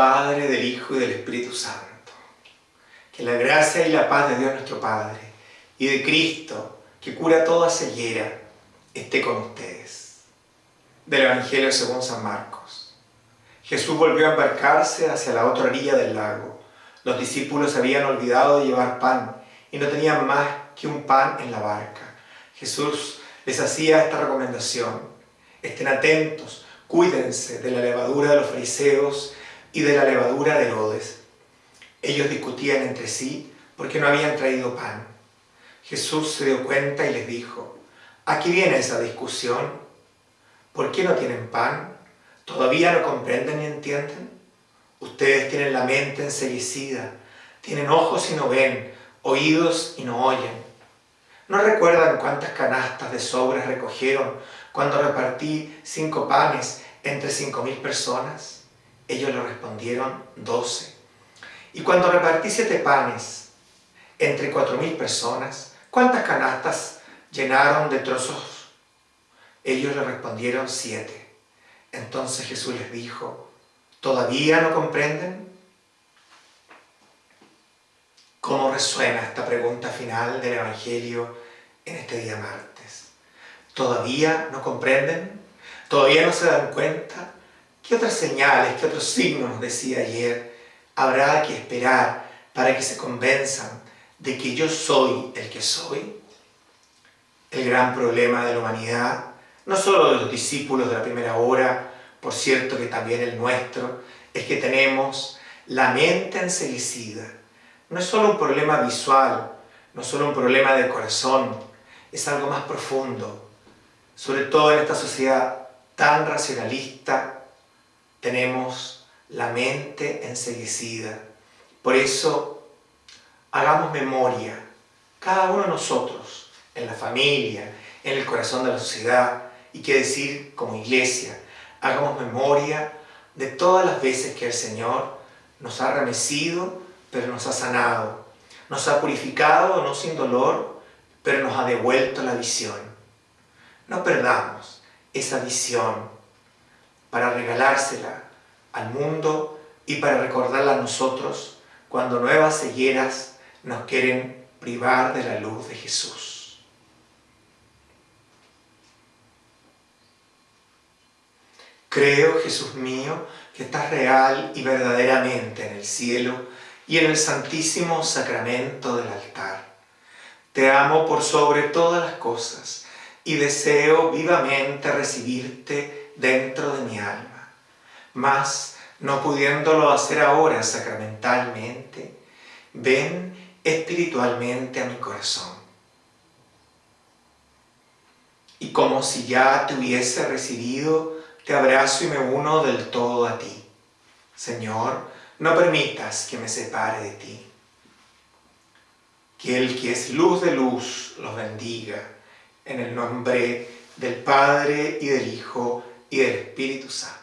Padre, del Hijo y del Espíritu Santo. Que la gracia y la paz de Dios nuestro Padre y de Cristo, que cura toda ceguera, esté con ustedes. Del Evangelio según San Marcos. Jesús volvió a embarcarse hacia la otra orilla del lago. Los discípulos habían olvidado de llevar pan y no tenían más que un pan en la barca. Jesús les hacía esta recomendación. Estén atentos, cuídense de la levadura de los fariseos y de la levadura de Herodes. Ellos discutían entre sí porque no habían traído pan. Jesús se dio cuenta y les dijo, aquí viene esa discusión. ¿Por qué no tienen pan? ¿Todavía no comprenden ni entienden? Ustedes tienen la mente enseguecida, tienen ojos y no ven, oídos y no oyen. ¿No recuerdan cuántas canastas de sobras recogieron cuando repartí cinco panes entre cinco mil personas? Ellos le respondieron, doce. Y cuando repartí siete panes entre cuatro mil personas, ¿cuántas canastas llenaron de trozos? Ellos le respondieron, siete. Entonces Jesús les dijo, ¿todavía no comprenden? ¿Cómo resuena esta pregunta final del Evangelio en este día martes? ¿Todavía no comprenden? ¿Todavía no se dan cuenta? ¿Qué otras señales, qué otros signos, nos decía ayer, habrá que esperar para que se convenzan de que yo soy el que soy? El gran problema de la humanidad, no solo de los discípulos de la primera hora, por cierto que también el nuestro, es que tenemos la mente enseguecida, no es solo un problema visual, no es solo un problema del corazón, es algo más profundo. Sobre todo en esta sociedad tan racionalista, tenemos la mente enseguecida. Por eso, hagamos memoria, cada uno de nosotros, en la familia, en el corazón de la sociedad, y qué decir como iglesia, hagamos memoria de todas las veces que el Señor nos ha remecido pero nos ha sanado. Nos ha purificado, no sin dolor, pero nos ha devuelto la visión. No perdamos esa visión para regalársela al mundo y para recordarla a nosotros cuando nuevas cegueras nos quieren privar de la luz de Jesús. Creo, Jesús mío, que estás real y verdaderamente en el cielo y en el santísimo sacramento del altar. Te amo por sobre todas las cosas y deseo vivamente recibirte dentro de mi alma. Mas, no pudiéndolo hacer ahora sacramentalmente, ven espiritualmente a mi corazón. Y como si ya te hubiese recibido, te abrazo y me uno del todo a ti. Señor, no permitas que me separe de ti. Que el que es luz de luz los bendiga, en el nombre del Padre y del Hijo y del Espíritu Santo.